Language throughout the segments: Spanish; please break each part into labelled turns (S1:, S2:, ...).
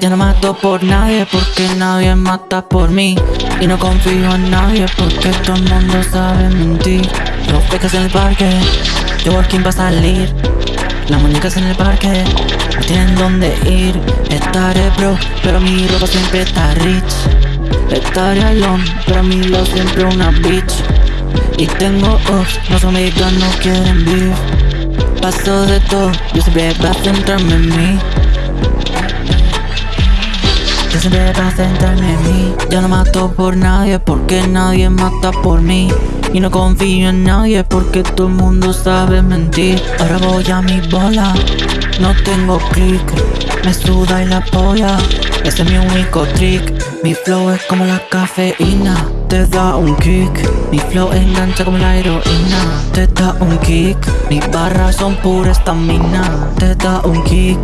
S1: Ya no mato por nadie porque nadie mata por mí. Y no confío en nadie porque todo el mundo sabe mentir. Los peques en el parque, yo walking va a salir. Las muñecas en el parque, no tienen dónde ir. Estaré bro, pero mi ropa siempre está rich Estaré alone, pero mi love siempre una bitch. Y tengo off, no son no quieren beef. Paso de todo, yo siempre voy a centrarme en mí. Yo siempre va a centrarme en mí. Ya no mato por nadie porque nadie mata por mí. Y no confío en nadie porque todo el mundo sabe mentir. Ahora voy a mi bola, no tengo click. Me suda y la polla, ese es mi único trick. Mi flow es como la cafeína, te da un kick. Mi flow engancha como la heroína, te da un kick. Mis barras son pura estamina, te da un kick.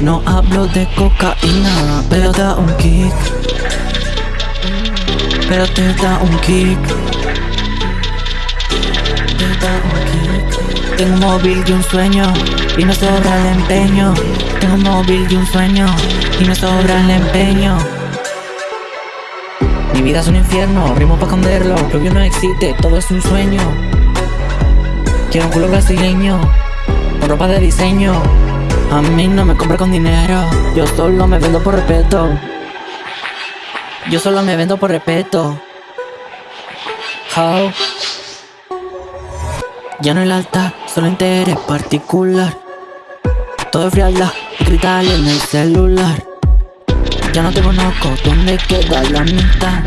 S1: No hablo de cocaína, pero da un kick. Pero te da un kick. Te da un kick. Tengo un móvil y un sueño Y me sobra el empeño Tengo un móvil y un sueño Y me sobra el empeño. Mi vida es un infierno, rimo para esconderlo Lo que no existe, todo es un sueño. Quiero un culo brasileño Con ropa de diseño. A mí no me compra con dinero Yo solo me vendo por respeto. Yo solo me vendo por respeto. How Ya no el alta, solo interés particular Es frialdad y gritar en el celular. Ya no te conozco, ¿dónde queda la mitad?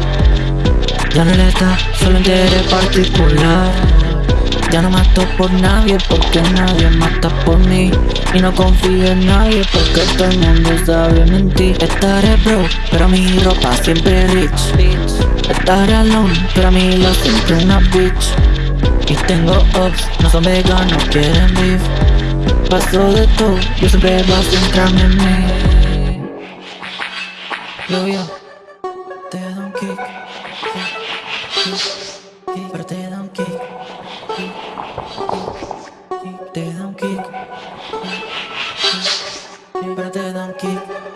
S1: Ya no el alta, solo interés particular. Ya no mato por nadie porque nadie mata por mí. Y no confío en nadie porque todo el mundo sabe mentir. Estaré bro, pero mi ropa siempre rich. Estaré alone, pero a mí lo siempre una bitch. Y tengo ups, no son veganos, quieren beef pasó de todo, yo siempre vas centrarme en mí Yo, yo, te doy un kick, kick, kick, pero te doy un kick, kick, kick, te doy un kick, kick, kick, pero te doy un kick.